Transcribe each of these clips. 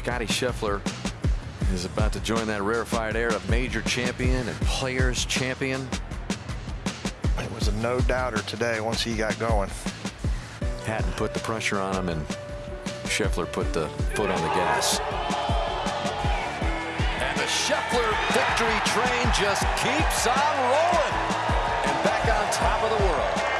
Scottie Scheffler is about to join that rarefied air of major champion and players champion. It was a no-doubter today once he got going. Hatton put the pressure on him, and Scheffler put the foot on the gas. And the Scheffler victory train just keeps on rolling. And back on top of the world.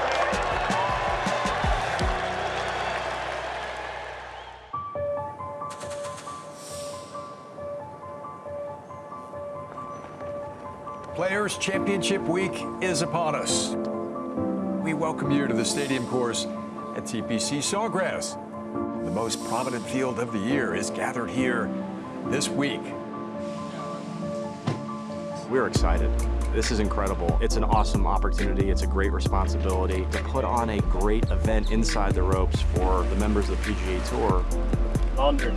Players Championship Week is upon us. We welcome you to the stadium course at TPC Sawgrass. The most prominent field of the year is gathered here this week. We're excited. This is incredible. It's an awesome opportunity. It's a great responsibility to put on a great event inside the ropes for the members of the PGA Tour. Andre.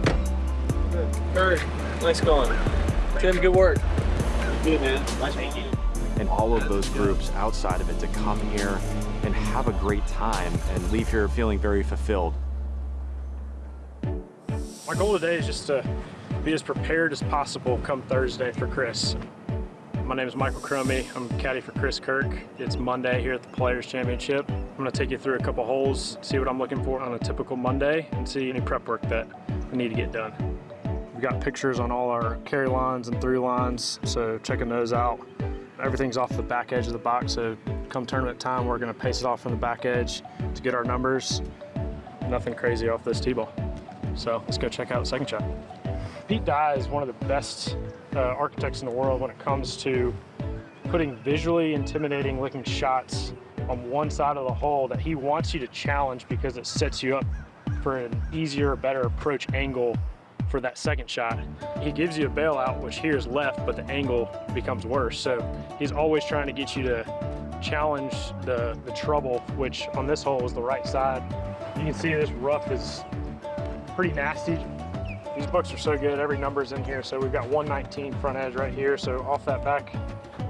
Good. Hurry. Nice going. Tim, good work. Good, man. Nice meeting you. All of those groups outside of it to come here and have a great time and leave here feeling very fulfilled. My goal today is just to be as prepared as possible come Thursday for Chris. My name is Michael Cromie. I'm caddy for Chris Kirk. It's Monday here at the Players Championship. I'm going to take you through a couple holes, see what I'm looking for on a typical Monday, and see any prep work that I need to get done. We've got pictures on all our carry lines and through lines, so checking those out. Everything's off the back edge of the box, so come tournament time, we're to pace it off from the back edge to get our numbers. Nothing crazy off this tee ball. So let's go check out the second shot. Pete Dye is one of the best uh, architects in the world when it comes to putting visually intimidating looking shots on one side of the hole that he wants you to challenge because it sets you up for an easier, better approach angle for that second shot. He gives you a bailout, which here is left, but the angle becomes worse. So he's always trying to get you to challenge the, the trouble, which on this hole is the right side. You can see this rough is pretty nasty. These books are so good, every number's in here. So we've got 119 front edge right here. So off that back,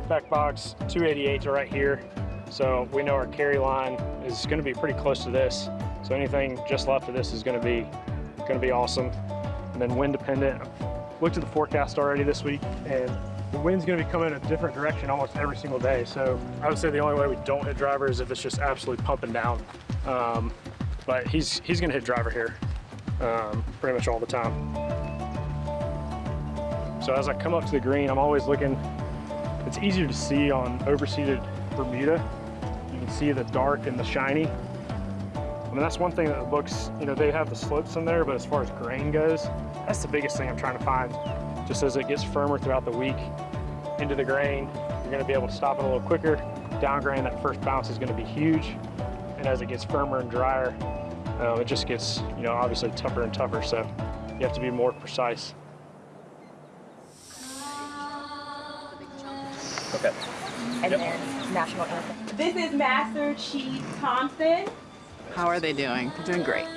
back box, 288 are right here. So we know our carry line is gonna be pretty close to this. So anything just left of this is gonna be, gonna be awesome. And then wind dependent. I've Looked at the forecast already this week and the wind's gonna be coming in a different direction almost every single day. So I would say the only way we don't hit driver is if it's just absolutely pumping down. Um, but he's, he's gonna hit driver here um, pretty much all the time. So as I come up to the green, I'm always looking, it's easier to see on overseeded Bermuda. You can see the dark and the shiny. I mean, that's one thing that the books, you know, they have the slopes in there, but as far as grain goes, that's the biggest thing I'm trying to find. Just as it gets firmer throughout the week into the grain, you're gonna be able to stop it a little quicker. Down grain, that first bounce is gonna be huge. And as it gets firmer and drier, um, it just gets, you know, obviously tougher and tougher, so you have to be more precise. Okay. And then national anthem. This is Master Chief Thompson. How are they doing? They're doing great.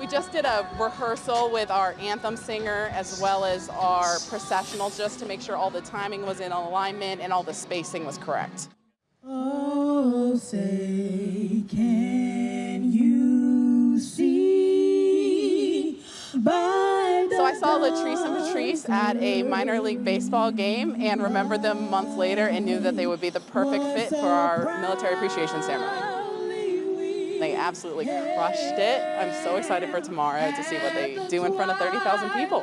We just did a rehearsal with our anthem singer as well as our processional just to make sure all the timing was in alignment and all the spacing was correct. Oh, say, can you see by So I saw Latrice and Patrice at a minor league baseball game and remembered them months later and knew that they would be the perfect fit for our military appreciation ceremony. They absolutely crushed it. I'm so excited for tomorrow to see what they do in front of 30,000 people.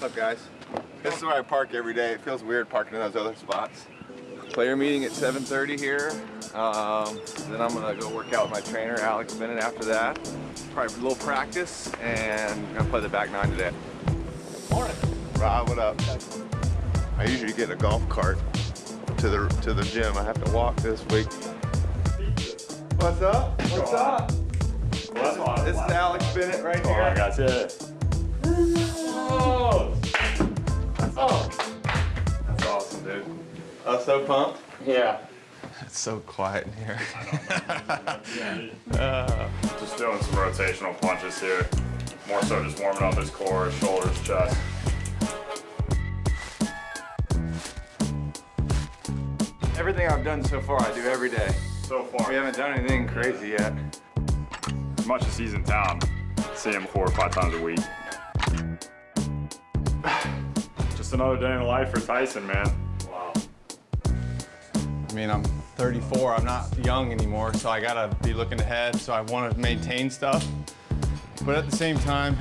What's up, guys? This is where I park every day. It feels weird parking in those other spots. Player meeting at 7.30 here. Um, then I'm gonna go work out with my trainer, Alex Bennett, after that. Probably a little practice, and I'm gonna play the back nine today. Morning. Rob, what up? I usually get a golf cart to the to the gym. I have to walk this week. What's up? What's up? This, this is Alex Bennett right here. Oh, I got you. Oh! Oh! That's awesome, dude. I was so pumped. Yeah. It's so quiet in here. Uh, Just doing some rotational punches here. More so just warming up his core, shoulders, chest. Everything I've done so far, I do every day. So far. We haven't done anything crazy yet. As much as he's in town, see him four or five times a week. Just another day in the life for Tyson, man. Wow. I mean, I'm 34, I'm not young anymore, so I gotta be looking ahead, so I wanna maintain stuff. But at the same time,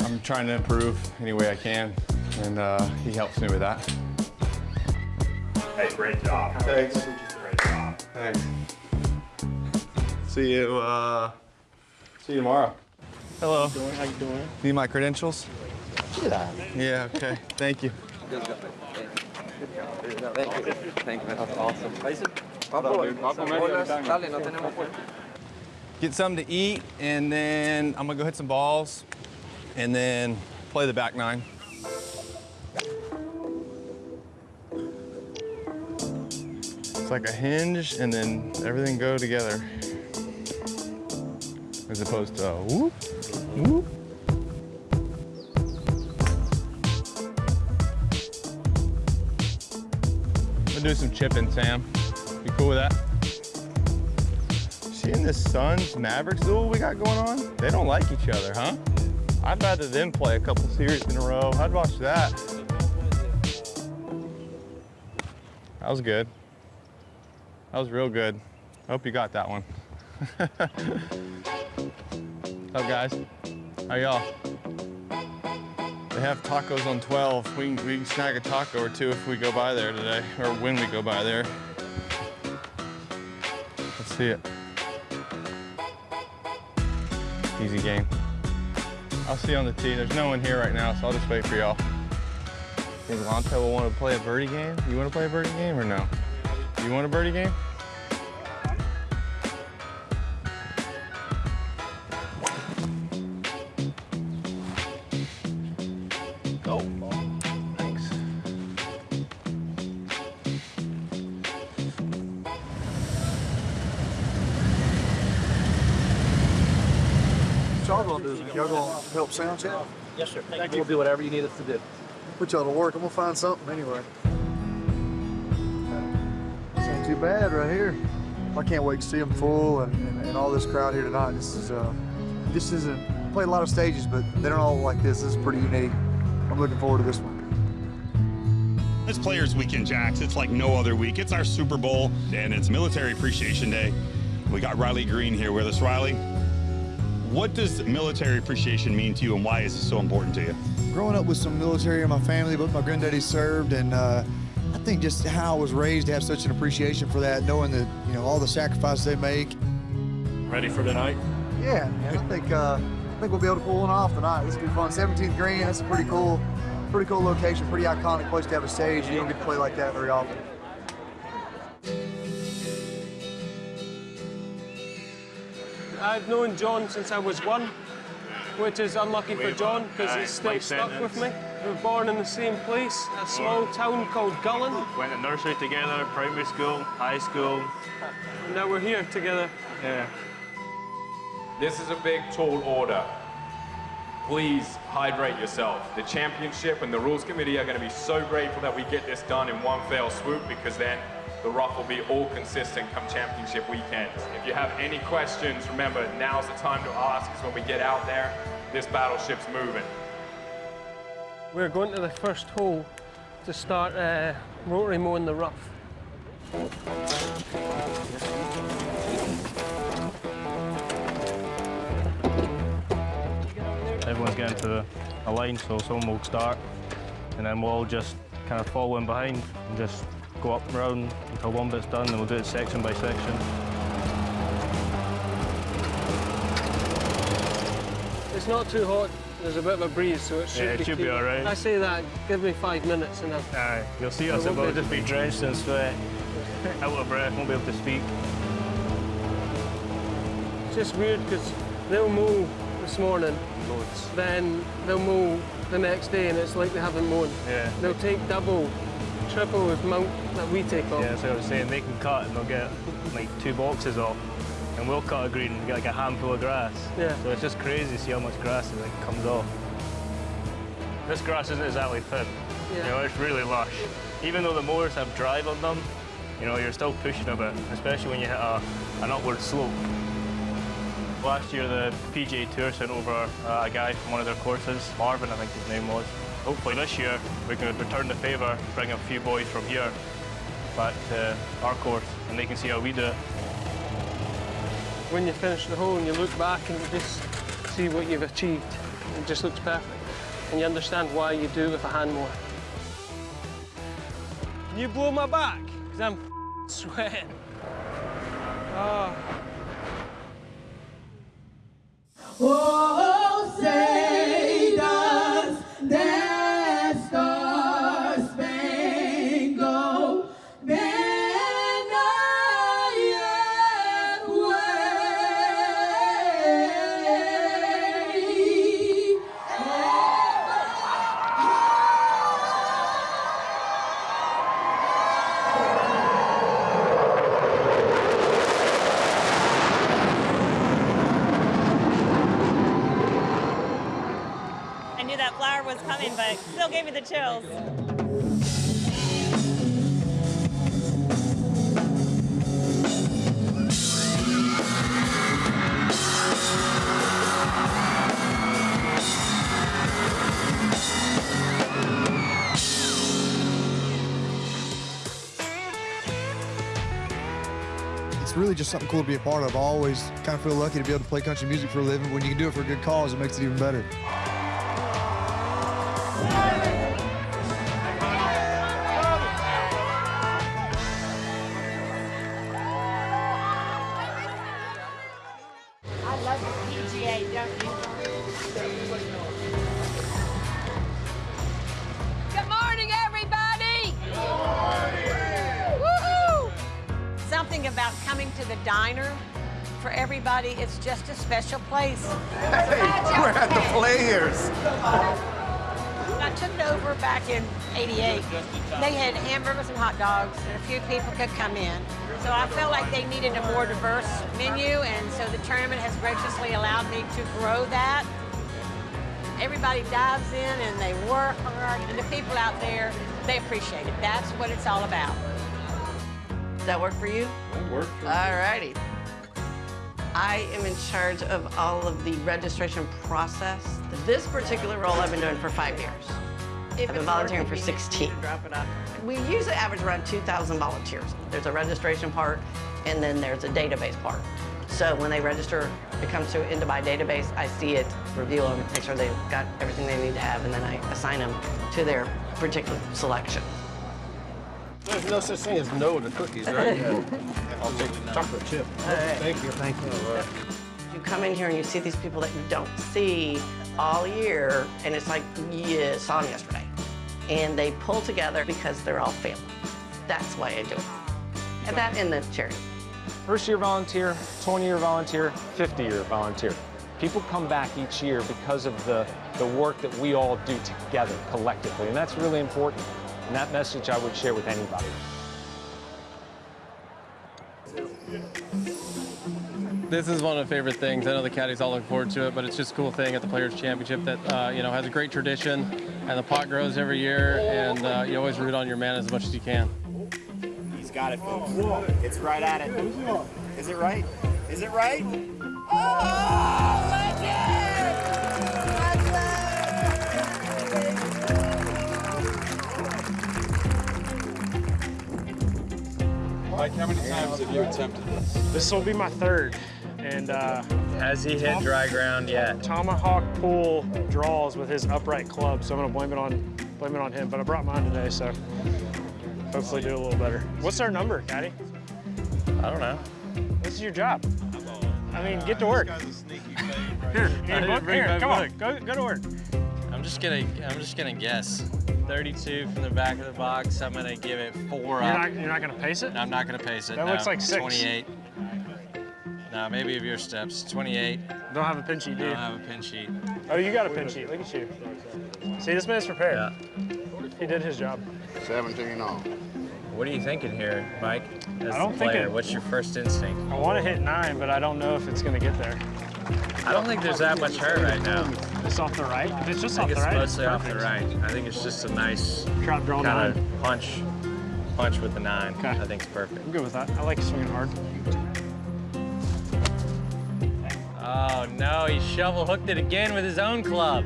I'm trying to improve any way I can, and uh, he helps me with that. Hey, great job. Thanks. Great job. Thanks. See you, uh, see you tomorrow. Hello. How you doing? Need my credentials? Yeah. Yeah, okay, thank you. Thank you. Thank you. That's awesome. Get something to eat, and then I'm gonna go hit some balls, and then play the back nine. It's like a hinge, and then everything go together. As opposed to whoop, whoop. Do some chipping, Sam. You cool with that? Seeing this Suns Mavericks duel we got going on? They don't like each other, huh? I'd rather them play a couple series in a row. I'd watch that. That was good. That was real good. I hope you got that one. Up, guys? How y'all? They have tacos on 12. We can, we can snag a taco or two if we go by there today, or when we go by there. Let's see it. Easy game. I'll see you on the tee. There's no one here right now, so I'll just wait for y'all. Think Lanto will want to play a birdie game? You want to play a birdie game or no? You want a birdie game? Y'all gonna do? Y'all gonna help sound check? Yes, sir. Thank you. We'll do whatever you need us to do. Put y'all to work. I'm gonna find something anyway. This ain't too bad right here. I can't wait to see them full and, and, and all this crowd here tonight. This is uh, this isn't I played a lot of stages, but they don't all like this. This is pretty unique. I'm looking forward to this one. It's Players Weekend, Jax. It's like no other week. It's our Super Bowl, and it's Military Appreciation Day. We got Riley Green here with us. Riley, what does military appreciation mean to you, and why is it so important to you? Growing up with some military in my family, both my granddaddy served, and uh, I think just how I was raised to have such an appreciation for that, knowing that you know all the sacrifices they make. Ready for tonight? Yeah, man. I think uh, I think we'll be able to pull one off tonight. This will be fun. 17th green. That's a pretty cool, pretty cool location. Pretty iconic place to have a stage. You don't get to play like that very often. I've known John since I was one, which is unlucky for John because Aye, he's still stuck sentence. with me. We were born in the same place, a small town called Gullane, Went to nursery together, primary school, high school. and now we're here together. Yeah. This is a big, tall order. Please hydrate yourself. The championship and the rules committee are going to be so grateful that we get this done in one fell swoop because then the rough will be all consistent come championship weekend. If you have any questions, remember now's the time to ask because when we get out there, this battleship's moving. We're going to the first hole to start uh, rotary mowing the rough. Everyone's getting to a line, so someone will start, and then we'll all just kind of follow in behind and just go up round until one bit's done, and we'll do it section by section. It's not too hot. There's a bit of a breeze, so it should Yeah, it be should be all right. I say that. Give me five minutes and I'll. Aye, you'll see us, we'll just be drenched in sweat, out of breath, won't be able to speak. It's just weird because they'll mow this morning, then they'll mow the next day, and it's like they haven't mown. Yeah. They'll take double, triple with mount that we take off. Yeah, so I was saying they can cut and they'll get like two boxes off, and we'll cut a green and get like a handful of grass. Yeah. So it's just crazy to see how much grass it like comes off. This grass isn't exactly thin. Yeah. You know, it's really lush. Even though the mowers have drive on them, You know, you're still pushing a bit, especially when you hit a, an upward slope. Last year, the PGA Tour sent over uh, a guy from one of their courses, Marvin, I think his name was. Hopefully this year, we can return the favour, bring a few boys from here back to our course, and they can see how we do it. When you finish the hole and you look back and you just see what you've achieved, it just looks perfect. And you understand why you do it with a hand mower. Can you blow my back? Because I'm sweating. Ah. Oh. Oh, say It's really just something cool to be a part of. I always kind of feel lucky to be able to play country music for a living. When you can do it for a good cause, it makes it even better. Special place. we're at the Players. I took it over back in 88. They had hamburgers and hot dogs, and a few people could come in. So I felt like they needed a more diverse menu, and so the tournament has graciously allowed me to grow that. Everybody dives in and they work hard, and the people out there, they appreciate it. That's what it's all about. Does that work for you? That works. All righty. I am in charge of all of the registration process. This particular role I've been doing for five years. I've been volunteering for 16. We usually average around 2,000 volunteers. There's a registration part, and then there's a database part. So when they register, it comes to into my database. I see it, review them, make sure they've got everything they need to have, and then I assign them to their particular selection. There's no such thing as no to cookies, right? I'll take the chocolate chip. Thank you. Thank you. You come in here and you see these people that you don't see all year, and it's like you saw them yesterday. And they pull together because they're all family. That's why I do it. And that in the charity. First year volunteer, 20 year volunteer, 50 year volunteer. People come back each year because of the, the work that we all do together collectively, and that's really important. And that message I would share with anybody. This is one of the favorite things. I know the caddies all look forward to it, but it's just a cool thing at the Players Championship that uh, you know has a great tradition, and the pot grows every year, and uh, you always root on your man as much as you can. He's got it, folks. It's right at it. Is it right? Is it right? Mike, how many times have you attempted this? This will be my third. And uh, has he hit dry ground yet? Tomahawk pull draws with his upright club, so I'm gonna blame it on blame it on him. But I brought mine today, so hopefully do a little better. What's our number, Caddy? I don't know. This is your job. I mean, get to work. Here, here, didn't book, bring here, come on, go, go to work. I'm just gonna I'm just gonna guess. 32 from the back of the box. I'm gonna give it four You're up. not, you're not gonna pace it? No, I'm not gonna pace it. That no. looks like six. 28. No, maybe of your steps. 28. Don't have a pin sheet, do you? Don't have a pin sheet. Oh, you got a pin sheet. Look at you. See, this man's prepared. Yeah. He did his job. 17 all. What are you thinking here, Mike? As I don't the think player, it- what's your first instinct? I want to hit nine, but I don't know if it's gonna get there. I don't think there's that much hurt right now. It's off the right. If it's just off the right, mostly it's off the right. I think it's just a nice Trap draw kind of punch, punch with the nine. I think it's perfect. I'm good with that. I like swinging hard. Oh no, he shovel hooked it again with his own club.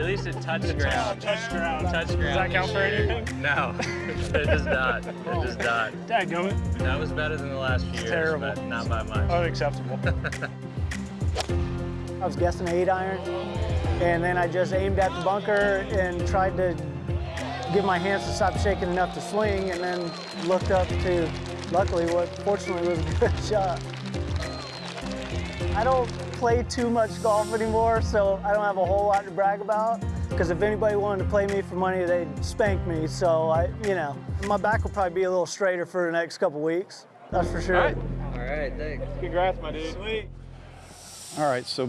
At least it touched ground. Touch ground. Touch ground. Does that count for anything? No, it does not. It does oh. not. Dadgummit. That was better than the last few years, terrible. but not by much. Unacceptable. I was guessing eight iron, and then I just aimed at the bunker and tried to get my hands to stop shaking enough to swing, and then looked up to, luckily, what fortunately was a good shot. I don't play too much golf anymore, so I don't have a whole lot to brag about. Because if anybody wanted to play me for money, they'd spank me. So I, you know, my back will probably be a little straighter for the next couple weeks. That's for sure. All right. All right. thanks. Congrats, my dude. Sweet. All right, so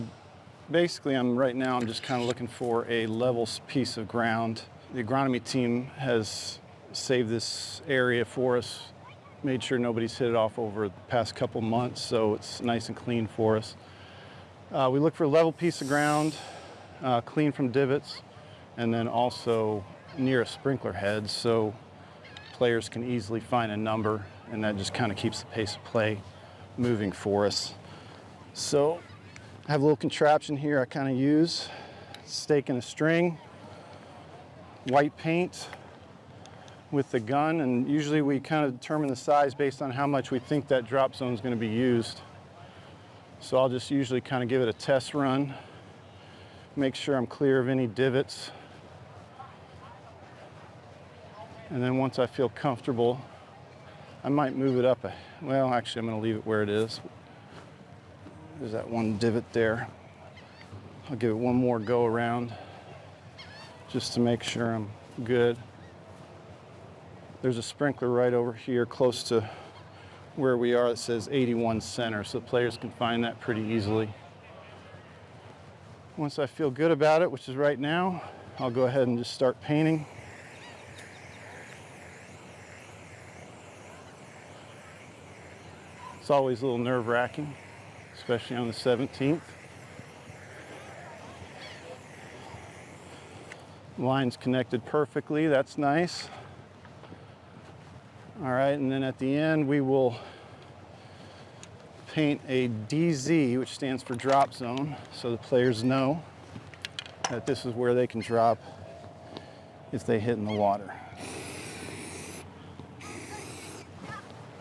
basically I'm right now I'm just kind of looking for a level piece of ground. The agronomy team has saved this area for us, made sure nobody's hit it off over the past couple months, so it's nice and clean for us. Uh, we look for a level piece of ground, uh, clean from divots, and then also near a sprinkler head so players can easily find a number and that just kind of keeps the pace of play moving for us. So I have a little contraption here I kind of use, stake and a string, white paint with the gun, and usually we kind of determine the size based on how much we think that drop zone is going to be used. So I'll just usually kind of give it a test run, make sure I'm clear of any divots. And then once I feel comfortable, I might move it up. A, well, actually, I'm going to leave it where it is. There's that one divot there. I'll give it one more go around just to make sure I'm good. There's a sprinkler right over here close to where we are that says 81 center, so players can find that pretty easily. Once I feel good about it, which is right now, I'll go ahead and just start painting. It's always a little nerve wracking, especially on the 17th. Lines connected perfectly, that's nice. All right, and then at the end we will paint a DZ, which stands for drop zone, so the players know that this is where they can drop if they hit in the water.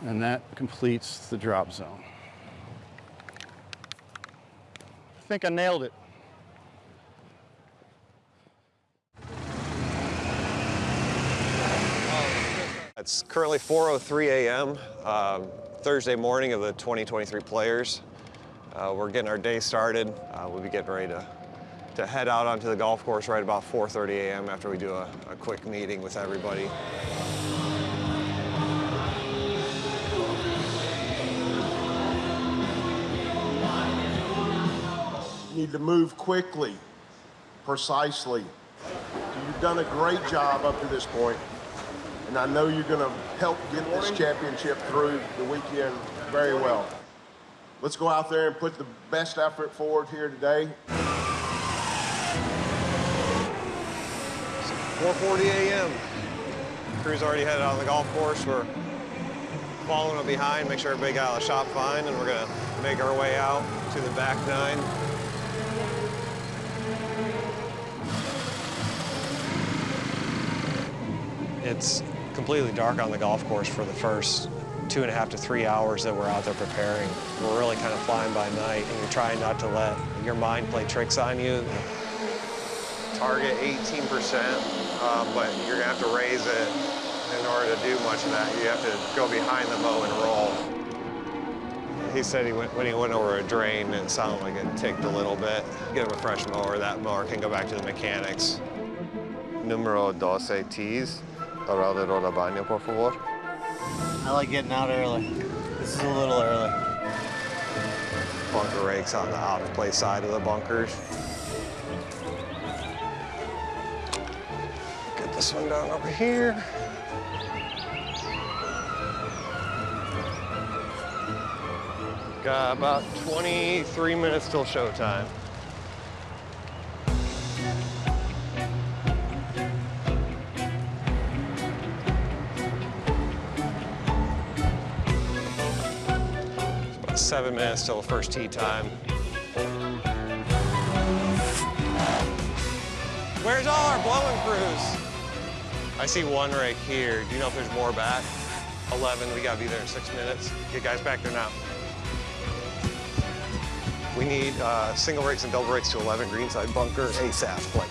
And that completes the drop zone. I think I nailed it. It's currently 4.03 a.m., um, Thursday morning of the 2023 players. Uh, we're getting our day started. Uh, we'll be getting ready to, to head out onto the golf course right about 4.30 a.m. after we do a, a quick meeting with everybody. Need to move quickly, precisely. You've done a great job up to this point, and I know you're going to help get this championship through the weekend very well. Let's go out there and put the best effort forward here today. 4.40 a.m. Crew's already headed out on the golf course. We're following up behind, make sure everybody got out of the shop fine, and we're gonna make our way out to the back nine. It's completely dark on the golf course for the first two and a half to three hours that we're out there preparing. We're really kind of flying by night, and you're trying not to let your mind play tricks on you. Target 18%, um, but you're gonna have to raise it in order to do much of that. You have to go behind the bow and roll. He said he went, when he went over a drain, it sounded like it ticked a little bit. Get him a fresh mower, that mower can go back to the mechanics. Numero 12 tees, alrededor del baño, por favor. I like getting out early. This is a little early. Bunker rakes on the out of play side of the bunkers. Get this one down over here. Got about 23 minutes till showtime. Seven minutes till the first tee time. Where's all our blowing crews? I see one right here. Do you know if there's more back? 11, we gotta be there in six minutes. Get guys back there now. We need uh, single rakes and double rakes to 11 greenside bunker ASAP, like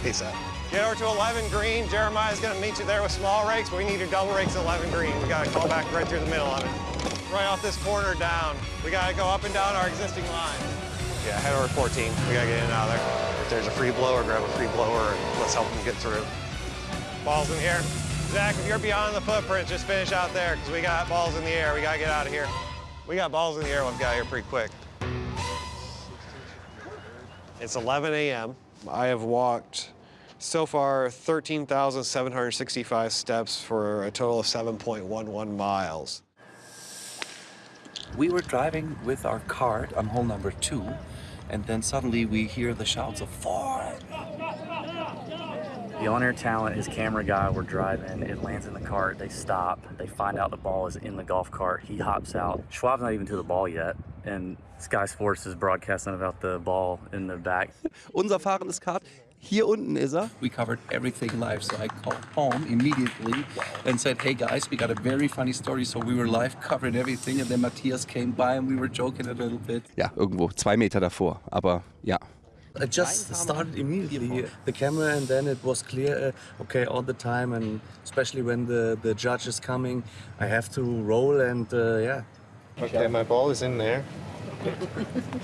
ASAP. Get over to 11 green. Jeremiah's gonna meet you there with small rakes, but we need your double rakes at 11 green. We gotta call back right through the middle of it. Right off this corner down. We gotta go up and down our existing line. Yeah, head over 14. We gotta get in and out of there. If there's a free blower, grab a free blower and let's help them get through. Balls in here. Zach, if you're beyond the footprint, just finish out there because we got balls in the air. We gotta get out of here. We got balls in the air. We've got here pretty quick. It's 11 a.m. I have walked so far 13,765 steps for a total of 7.11 miles. We were driving with our cart on hole number two, and then suddenly we hear the shouts of Ford. The on-air talent, his camera guy, were driving. It lands in the cart. They stop. They find out the ball is in the golf cart. He hops out. Schwab's not even to the ball yet, and Sky Sports is broadcasting about the ball in the back. Unser fahrendes Kart, hier unten ist er. We covered everything live, so I called home immediately and said, hey guys, we got a very funny story. So we were live covering everything, and then Matthias came by and we were joking a little bit. Ja, irgendwo zwei Meter davor. Aber ja, I just started immediately the camera, and then it was clear, uh, okay, all the time, and especially when the, the judge is coming, I have to roll, and uh, yeah. Okay, my ball is in there.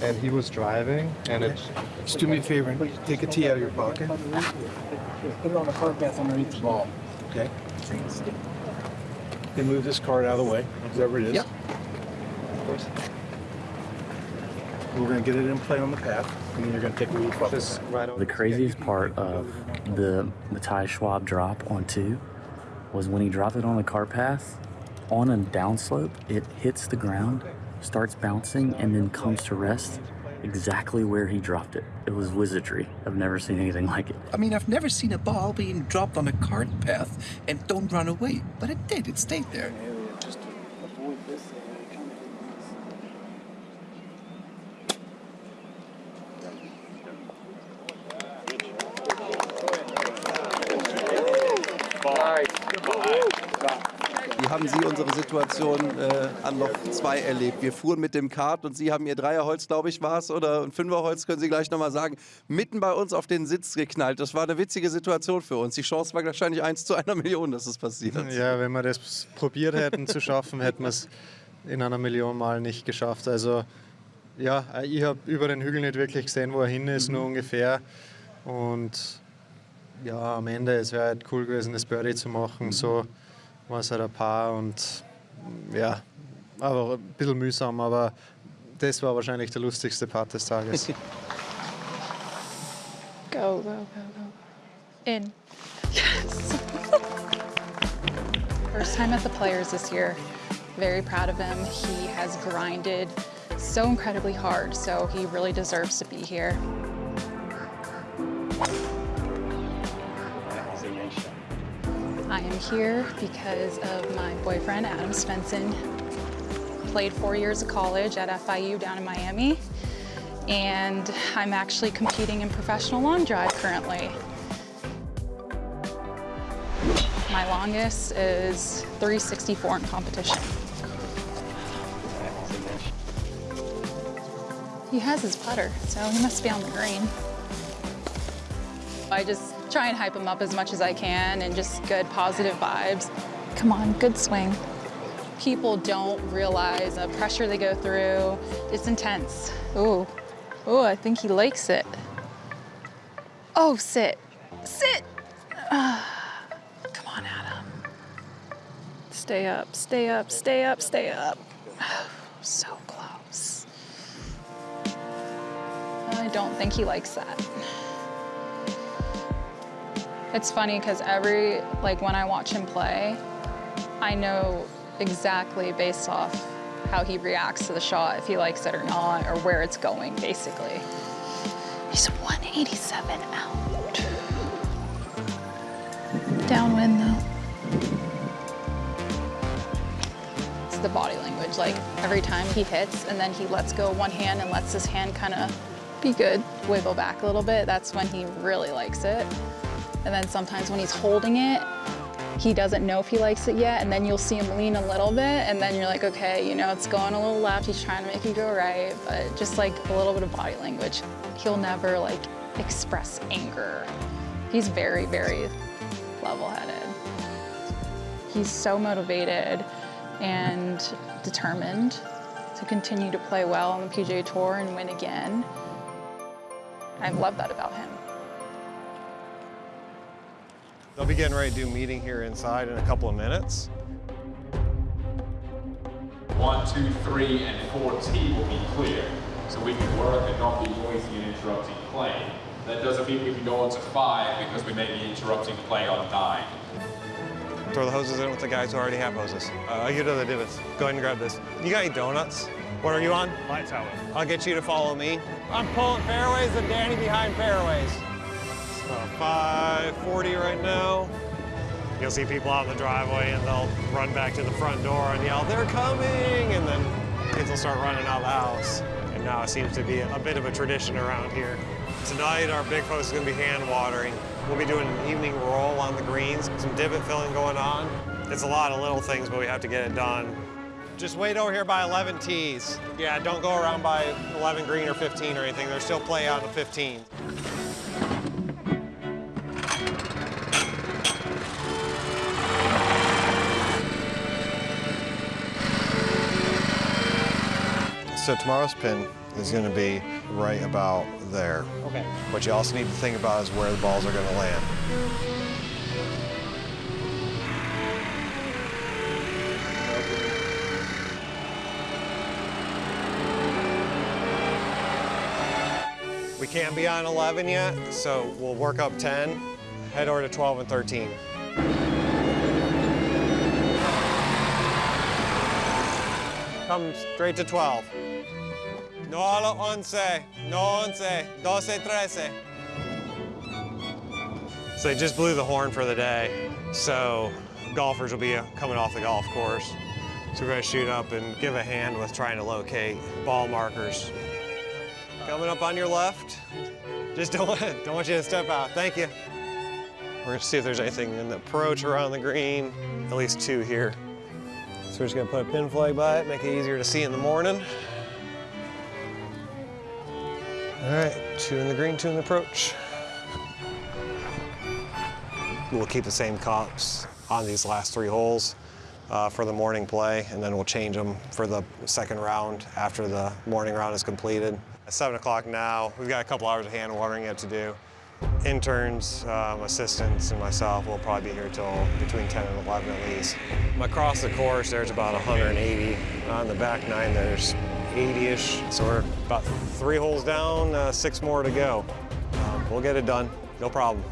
and he was driving, and it. Just do me a favor and take a tee out of your pocket. Put it on the cart path underneath the ball. Okay. Then move this card out of the way, whatever it is. Yep. We're gonna get it in play on the path, and then you're gonna take a leaf off this. The craziest part of the Matthias Schwab drop on two was when he dropped it on the cart path, on a downslope, it hits the ground, starts bouncing, and then comes to rest exactly where he dropped it. It was wizardry. I've never seen anything like it. I mean, I've never seen a ball being dropped on a cart path and don't run away, but it did. It stayed there. Haben Sie unsere Situation äh, an Loch 2 erlebt? Wir fuhren mit dem Kart und Sie haben Ihr Dreierholz, glaube ich, war es, oder ein Fünferholz, können Sie gleich nochmal sagen, mitten bei uns auf den Sitz geknallt. Das war eine witzige Situation für uns. Die Chance war wahrscheinlich 1 zu einer Million, dass es passiert. Ja, wenn wir das probiert hätten zu schaffen, hätten wir es in einer Million Mal nicht geschafft. Also ja, ich habe über den Hügel nicht wirklich gesehen, wo er hin ist, nur ungefähr. Und ja, am Ende, es wäre halt cool gewesen, das Birdie zu machen. So war es halt ein Paar und ja, aber ein bisschen mühsam, aber das war wahrscheinlich der lustigste Part des Tages. Go, go, go, go. In. Yes. First time at the Players this year. Very proud of him. He has grinded so incredibly hard, so he really deserves to be here. Am here because of my boyfriend, Adam Svensson. Played four years of college at FIU down in Miami, and I'm actually competing in professional long drive currently. My longest is 364 in competition. He has his putter, so he must be on the green. I just try and hype him up as much as I can and just good positive vibes. Come on, good swing. People don't realize the pressure they go through. It's intense. Ooh, ooh, I think he likes it. Oh, sit, sit. Ah, come on, Adam. Stay up, stay up, stay up, stay up. So close. I don't think he likes that. It's funny because every, like when I watch him play, I know exactly based off how he reacts to the shot, if he likes it or not, or where it's going, basically. He's 187 out. Downwind though. It's the body language. language. Like every time he hits and then he lets go one hand and lets his hand kind of be good, wiggle back a little bit, that's when he really likes it. And then sometimes when he's holding it, he doesn't know if he likes it yet, and then you'll see him lean a little bit, and then you're like, okay, you know, it's going a little left, he's trying to make you go right, but just like a little bit of body language. He'll never like express anger. He's very, very level-headed. He's so motivated and determined to continue to play well on the PGA Tour and win again. I love that about him. They'll be getting ready to do meeting here inside in a couple of minutes. One, two, three, and four T will be clear. So we can work and not be noisy and interrupting play. That doesn't mean we can go on to five because we may be interrupting play on nine. Throw the hoses in with the guys who already have hoses. Uh, I'll get to the divots. Go ahead and grab this. You got any donuts? What are you on? Light tower. I'll get you to follow me. I'm pulling fairways and Danny behind fairways. So 540 right now. You'll see people out in the driveway and they'll run back to the front door and yell, they're coming! And then kids will start running out of the house. And now it seems to be a bit of a tradition around here. Tonight, our big focus is gonna be hand watering. We'll be doing an evening roll on the greens, some divot filling going on. It's a lot of little things, but we have to get it done. Just wait over here by 11 tees. Yeah, don't go around by 11 green or 15 or anything. There's still play out of 15. So tomorrow's pin is going to be right about there. Okay. What you also need to think about is where the balls are going to land. We can't be on 11 yet, so we'll work up 10, head over to 12 and 13. Come straight to 12. No a lo once, no once, doce, trece. So they just blew the horn for the day, so golfers will be coming off the golf course. So we're gonna shoot up and give a hand with trying to locate ball markers. Coming up on your left. Just don't want, don't want you to step out. Thank you. We're gonna see if there's anything in the approach around the green. At least two here. So we're just gonna put a pin flag by it, make it easier to see in the morning. All right, two in the green, two in the approach. We'll keep the same cops on these last three holes uh, for the morning play, and then we'll change them for the second round after the morning round is completed. At 7 o'clock now, we've got a couple hours of hand watering yet to do. Interns, um, assistants, and myself will probably be here till between 10 and 11 at least. Across the course, there's about 180. On the back nine, there's 80-ish. So we're about three holes down, uh, six more to go. Um, we'll get it done, no problem.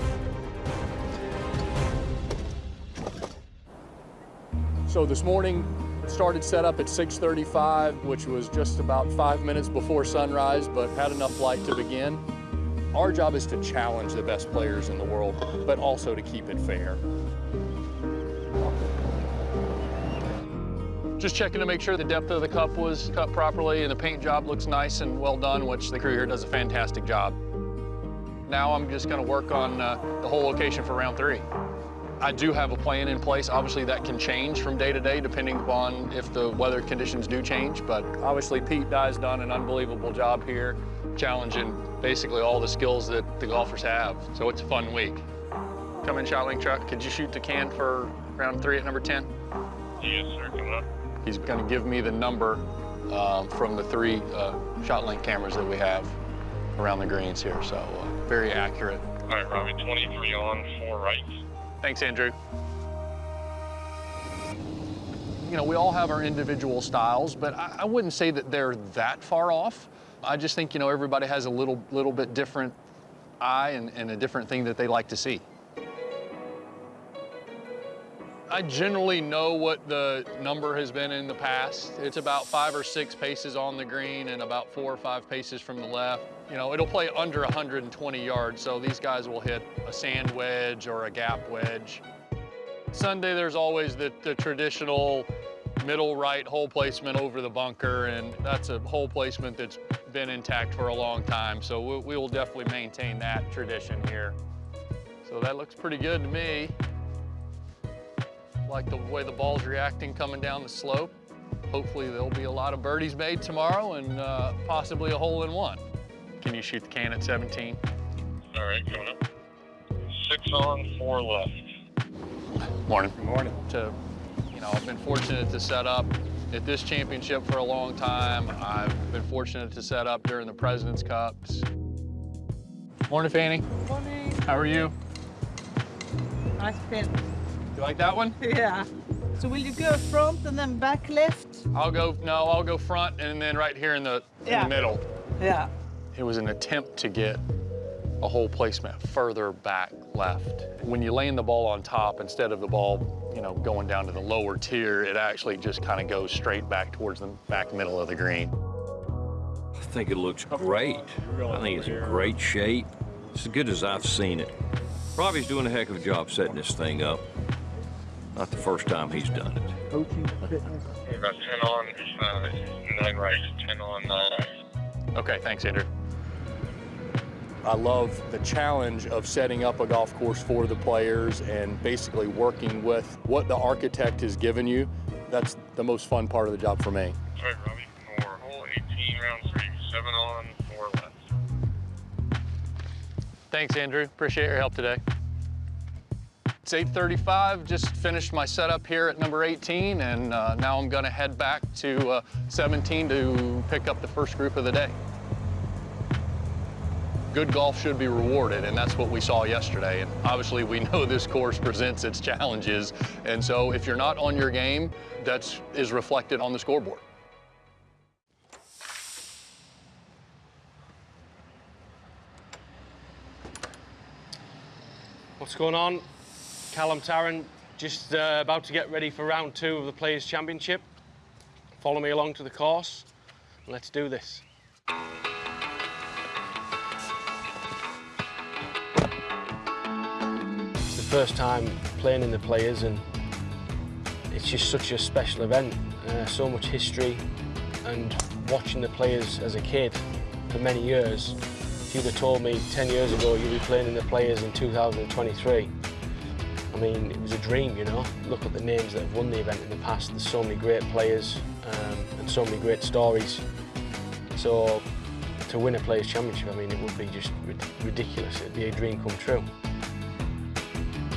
So this morning, started setup at 6.35, which was just about five minutes before sunrise, but had enough light to begin. Our job is to challenge the best players in the world, but also to keep it fair. Just checking to make sure the depth of the cup was cut properly and the paint job looks nice and well done, which the crew here does a fantastic job. Now I'm just gonna work on uh, the hole location for round three. I do have a plan in place. Obviously, that can change from day to day depending upon if the weather conditions do change. But obviously, Pete Dye's done an unbelievable job here, challenging basically all the skills that the golfers have. So it's a fun week. Come in, ShotLink truck. Could you shoot the can for round three at number 10? Yes, sir. Come up. He's going to give me the number um, from the three uh, ShotLink cameras that we have around the greens here. So uh, very accurate. All right, Robbie. 23 on, four right. Thanks, Andrew. You know, we all have our individual styles, but I, I, wouldn't say that they're that far off. I just think, you know, everybody has a little, little bit different eye and, and a different thing that they like to see. I generally know what the number has been in the past. It's about five or six paces on the green and about four or five paces from the left. You know, it'll play under 120 yards, so these guys will hit a sand wedge or a gap wedge. Sunday, there's always the, the traditional middle right hole placement over the bunker, and that's a hole placement that's been intact for a long time. So we, we will definitely maintain that tradition here. So that looks pretty good to me. Like the way the ball's reacting coming down the slope. Hopefully there'll be a lot of birdies made tomorrow and uh, possibly a hole in one. Can you shoot the can at 17? All right, going up. Six on, four left. Morning. Good morning. To, you know, I've been fortunate to set up at this championship for a long time. I've been fortunate to set up during the President's Cups. Morning, Fanny. Morning. How are you? Nice pin. You like that one? Yeah. So will you go front and then back left? I'll go, no, I'll go front and then right here in the, in the middle. Yeah. It was an attempt to get a hole placement further back left. When you land the ball on top, instead of the ball, you know, going down to the lower tier, it actually just kind of goes straight back towards the back middle of the green. I think it looks great. I think it's in great shape. It's as good as I've seen it. Robbie's doing a heck of a job setting this thing up. Not the first time he's done it. We've got 10 on, uh, 9 right, 10 on, 9 right. Okay, thanks, Andrew. I love the challenge of setting up a golf course for the players and basically working with what the architect has given you. That's the most fun part of the job for me. All right, Robbie, for hole 18, round 3, 7 on, 4 left. Thanks, Andrew. Appreciate your help today. It's 8.35, just finished my setup here at number 18, and uh, now I'm gonna head back to uh, 17 to pick up the first group of the day. Good golf should be rewarded, and that's what we saw yesterday. And obviously, we know this course presents its challenges, and so if you're not on your game, that's is reflected on the scoreboard. What's going on? Callum Tarren, just uh, about to get ready for round two of the Players' Championship. Follow me along to the course. Let's do this. It's the first time playing in the Players, and it's just such a special event. Uh, so much history, and watching the Players as a kid for many years. If you'd have told me 10 years ago you'd be playing in the Players in 2023, I mean, it was a dream, you know. Look at the names that have won the event in the past. There's so many great players um, and so many great stories. So to win a Players' Championship, I mean, it would be just rid- ridiculous. It'd be a dream come true.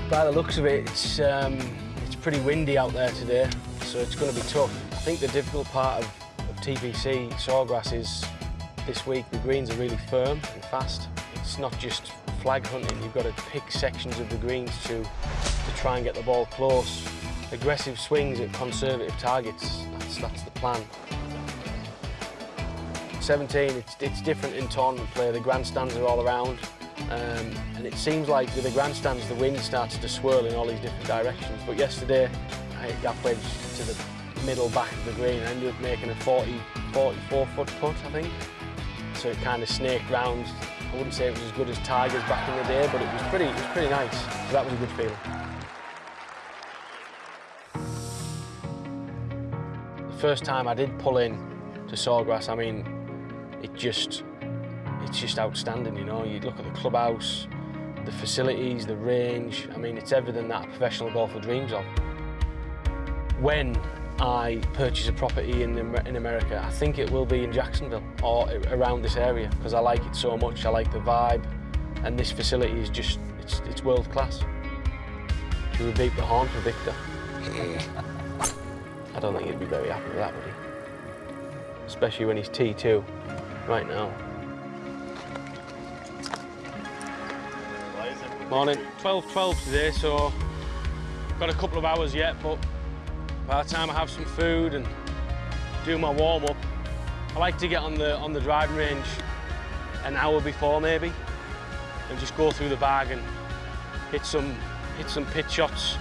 By the looks of it, it's, um, it's pretty windy out there today, so it's going to be tough. I think the difficult part of, of TPC Sawgrass is this week the greens are really firm and fast. It's not just flag hunting, you've got to pick sections of the greens to, to try and get the ball close. Aggressive swings at conservative targets, that's, that's the plan. 17, it's, it's different in tournament play. The grandstands are all around. Um, and it seems like with the grandstands, the wind starts to swirl in all these different directions. But yesterday, I hit gap wedge to the middle back of the green. I ended up making a 40, 44 foot putt, I think. So it kind of snaked round. I wouldn't say it was as good as Tiger's back in the day, but it was pretty, it was pretty nice. So that was a good feeling. The first time I did pull in to Sawgrass, I mean, it just, it's just outstanding, you know. You look at the clubhouse, the facilities, the range. I mean, it's everything that a professional golfer dreams of. When I purchase a property in, in America, I think it will be in Jacksonville or around this area because I like it so much. I like the vibe, and this facility is just, it's, it's world class. Should we beep the horn for Victor? I don't think he'd be very happy with that, would he? Especially when he's T2 right now. Morning. 12-12 today, so got a couple of hours yet, but by the time I have some food and do my warm-up, I like to get on the on the driving range an hour before maybe, and just go through the bag and hit some hit some pitch shots,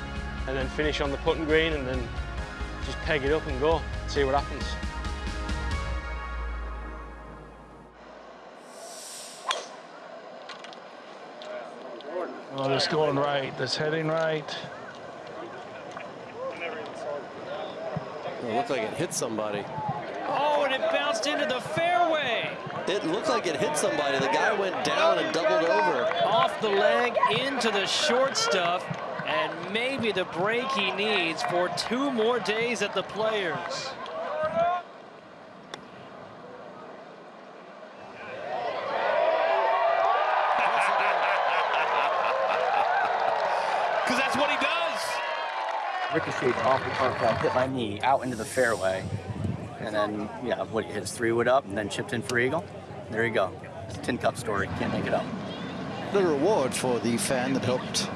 and then finish on the putting green, and then just peg it up and go, see what happens. Oh, that's going right. That's heading right. It looked like it hit somebody. Oh, and it bounced into the fairway. It looked like it hit somebody. The guy went down and doubled over. Off the leg into the short stuff, and maybe the break he needs for two more days at the Players. Because that's what he does. Ricocheted off the cart path, hit my knee out into the fairway, and then yeah, what he hits three wood up, and then chipped in for eagle. There you go. It's a tin cup story. Can't make it up. The reward for the fan that helped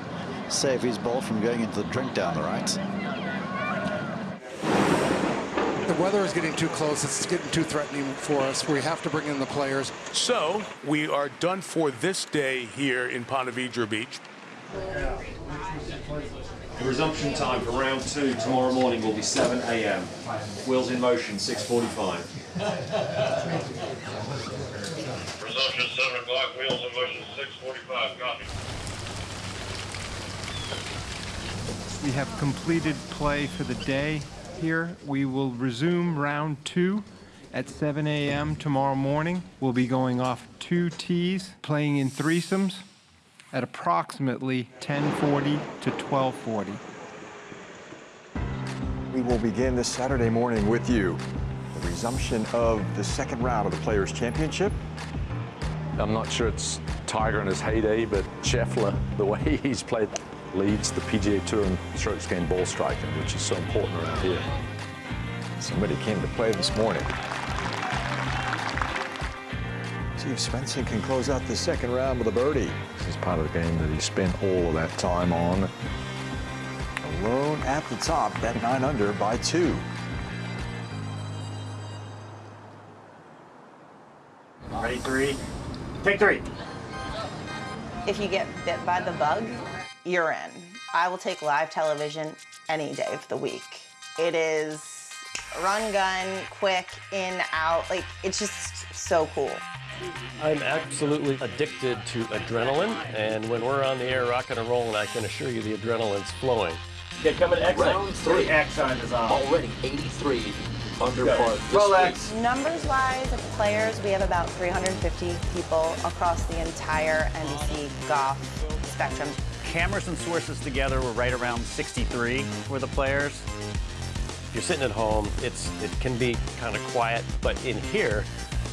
save his ball from going into the drink down the right. The weather is getting too close. It's getting too threatening for us. We have to bring in the players. So we are done for this day here in Ponte Vedra Beach. The resumption time for round two tomorrow morning will be 7 a.m. Wheels in motion, 6.45. Resumption 7 o'clock, wheels in motion 645. Copy. We have completed play for the day here. We will resume round two at 7 a.m. tomorrow morning. We'll be going off two tees, playing in threesomes at approximately 1040 to 1240. We will begin this Saturday morning with you. The resumption of the second round of the Players' Championship. I'm not sure it's Tiger in his heyday, but Scheffler, the way he's played, leads the PGA Tour in strokes gained ball striking, which is so important around here. Somebody came to play this morning. See if Svensson can close out the second round with a birdie. This is part of the game that he spent all of that time on. Alone at the top, that nine under by two. Ready, three. Take three. If you get bit by the bug, you're in. I will take live television any day of the week. It is run gun, quick, in, out. Like, it's just so cool. I'm absolutely addicted to adrenaline, and when we're on the air rocking and rolling, I can assure you the adrenaline's flowing. Okay, coming X Round three. X on is on. Already 83 under par this Rolex. Numbers wise of players, we have about 350 people across the entire NBC golf spectrum. Cameras and sources together, we're right around 63 for the players. If you're sitting at home, it's it can be kind of quiet, but in here,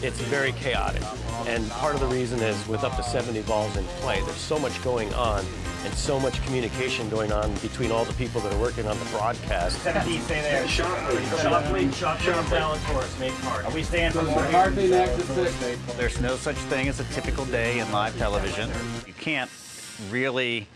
it's very chaotic. And part of the reason is with up to 70 balls in play, there's so much going on and so much communication going on between all the people that are working on the broadcast. 17, stay there. Sharply. Sharply. Sharply. balance for us. Make hard. Are we staying for more? There's no such thing as a typical day in live television. You can't really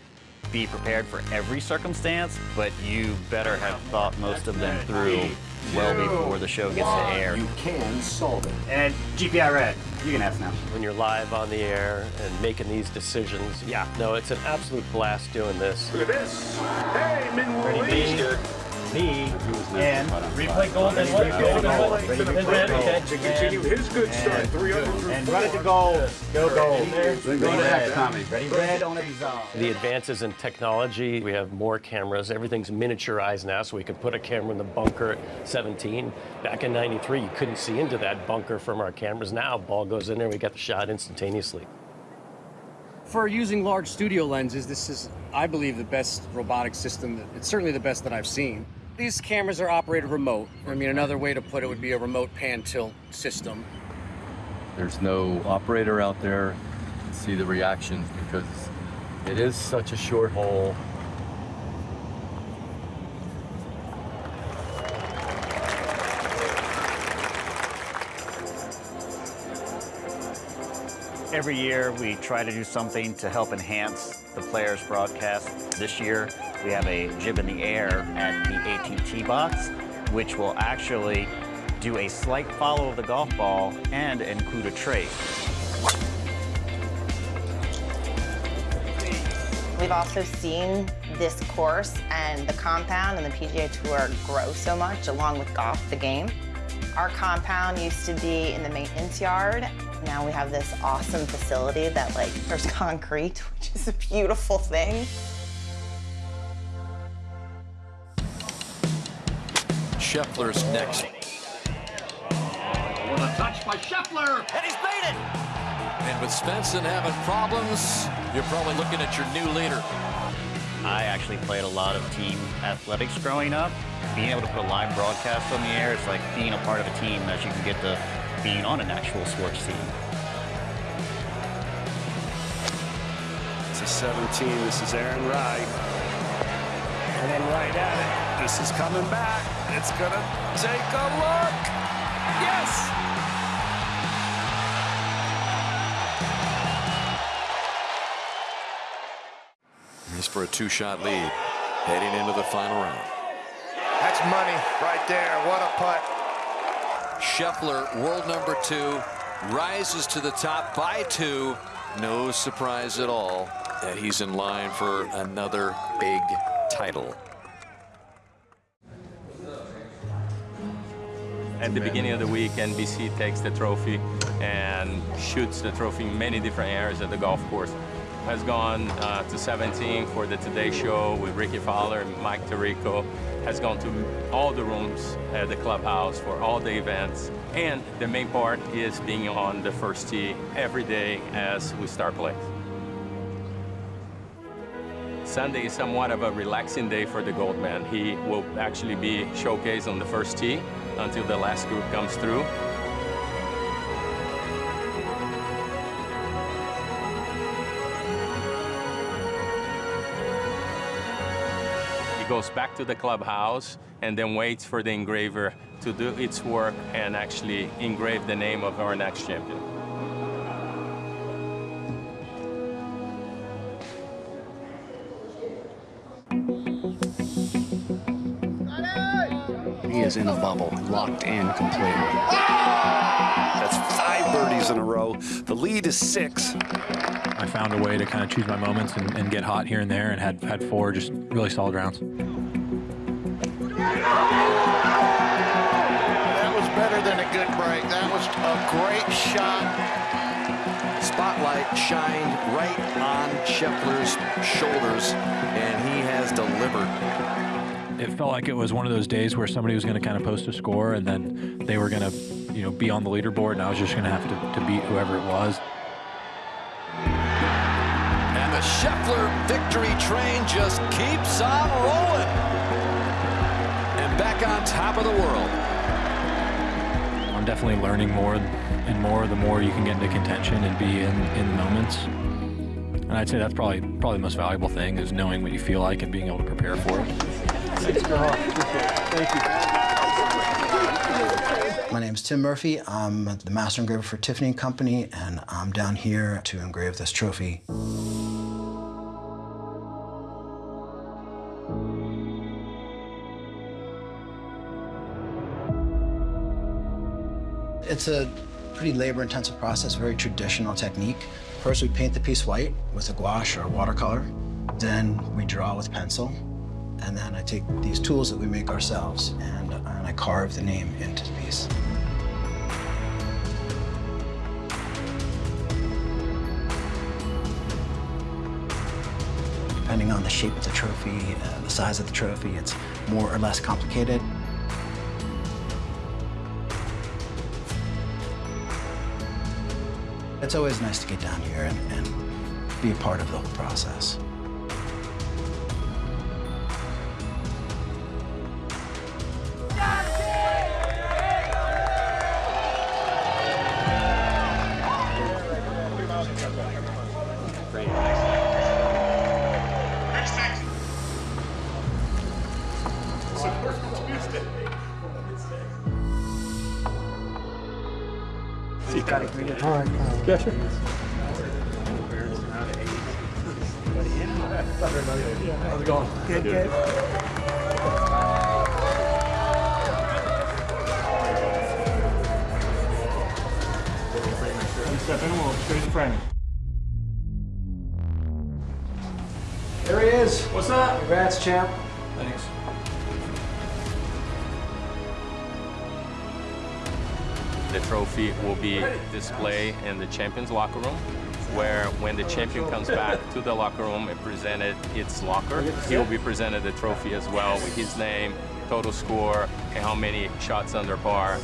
be prepared for every circumstance, but you better have thought most of them through well before the show gets to air. You can solve it. And GPI red. You can ask now. When you're live on the air and making these decisions, yeah, no, it's an absolute blast doing this. Look at this. Hey, Min Woo Lee. B and replay and what? Gold and what? Ready to. Okay. To continue his good start, three under And run it to gold. Go gold. Go to red. X, Tommy. Ready red on a dissolve. The advances in technology, we have more cameras. Everything's miniaturized now, so we can put a camera in the bunker at 17. Back in 93, you couldn't see into that bunker from our cameras. Now, ball goes in there, we get the shot instantaneously. For using large studio lenses, this is, I believe, the best robotic system. that- It's certainly the best that I've seen. These cameras are operated remote. I mean, another way to put it would be a remote pan tilt system. There's no operator out there to see the reactions because it is such a short hole. Every year, we try to do something to help enhance the players' broadcast. This year, we have a jib in the air at the AT&T box, which will actually do a slight follow of the golf ball and include a trace. We've also seen this course and the compound and the PGA Tour grow so much along with golf, the game. Our compound used to be in the maintenance yard. Now we have this awesome facility that like there's concrete, which is a beautiful thing. Scheffler's next. With a touch by Scheffler, and he's made it. And with Svensson having problems, you're probably looking at your new leader. I actually played a lot of team athletics growing up. Being able to put a live broadcast on the air, it's like being a part of a team as you can get to being on an actual sports team. It's a 17. This is Aaron Rai. And then right at it. This is coming back. It's going to take a look. Yes! He's for a two-shot lead, heading into the final round. That's money right there. What a putt. Scheffler, world number two, rises to the top by two. No surprise at all that he's in line for another big title. At the beginning of the week, NBC takes the trophy and shoots the trophy in many different areas of the golf course. Has gone uh, to 17 for the Today Show with Rickie Fowler and Mike Tirico. Has gone to all the rooms at the clubhouse for all the events. And the main part is being on the first tee every day as we start play. Sunday is somewhat of a relaxing day for the Goldman. He will actually be showcased on the first tee until the last group comes through. Goes back to the clubhouse and then waits for the engraver to do its work and actually engrave the name of our next champion. He is in a bubble, locked in completely. That's five birdies in a row. The lead is six. I found a way to kind of choose my moments and, and get hot here and there and had, had four just really solid rounds. That was better than a good break. That was a great shot. Spotlight shined right on Scheffler's shoulders, and he has delivered. It felt like it was one of those days where somebody was going to kind of post a score and then they were going to, you know, be on the leaderboard and I was just going to have to, to beat whoever it was. And the Scheffler victory train just keeps on rolling. And back on top of the world. I'm definitely learning more and more the more you can get into contention and be in, in the moments. And I'd say that's probably probably the most valuable thing is knowing what you feel like and being able to prepare for it. Thank you. My name is Tim Murphy. I'm the master engraver for Tiffany & Company, and I'm down here to engrave this trophy. It's a pretty labor-intensive process, very traditional technique. First, we paint the piece white with a gouache or a watercolor. Then we draw with pencil. And then I take these tools that we make ourselves and, and I carve the name into the piece. Depending on the shape of the trophy and the size of the trophy, it's more or less complicated. It's always nice to get down here and, and be a part of the whole process. Right. Yes. How's it going? Good, good. Step in, we'll show you the frame. There he is. What's up? Congrats, champ. Will be displayed in the champions locker room. where when the champion comes back to the locker room and presented its locker, he will be presented the trophy as well with his name, total score, and how many shots under par.